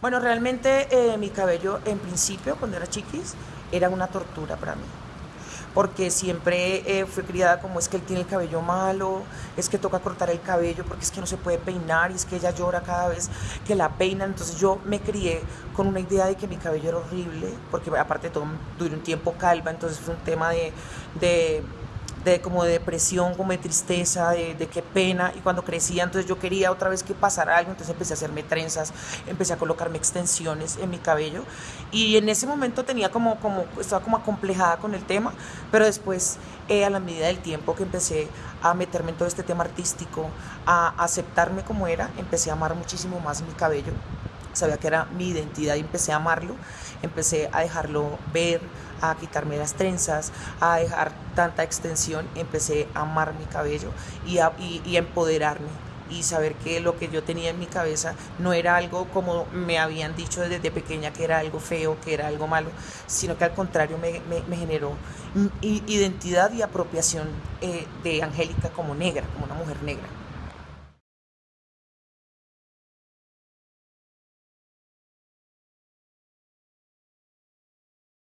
Bueno, realmente eh, mi cabello en principio, cuando era chiquis, era una tortura para mí. Porque siempre eh, fui criada como es que él tiene el cabello malo, es que toca cortar el cabello porque es que no se puede peinar y es que ella llora cada vez que la peinan. Entonces yo me crié con una idea de que mi cabello era horrible, porque aparte todo duré un tiempo calva, entonces fue un tema de, de de como de depresión, como de tristeza, de, qué pena. Y cuando crecía, entonces yo quería otra vez que pasara algo, entonces empecé a hacerme trenzas, empecé a colocarme extensiones en mi cabello. Y en ese momento tenía como, como estaba como acomplejada con el tema, pero después, eh, a la medida del tiempo que empecé a meterme en todo este tema artístico, a aceptarme como era, empecé a amar muchísimo más mi cabello sabía que era mi identidad y empecé a amarlo, empecé a dejarlo ver, a quitarme las trenzas, a dejar tanta extensión, empecé a amar mi cabello y a, y, empoderarme y saber que lo que yo tenía en mi cabeza no era algo como me habían dicho desde pequeña que era algo feo, que era algo malo, sino que al contrario me, me, me generó identidad y apropiación eh, de Angélica como negra, como una mujer negra.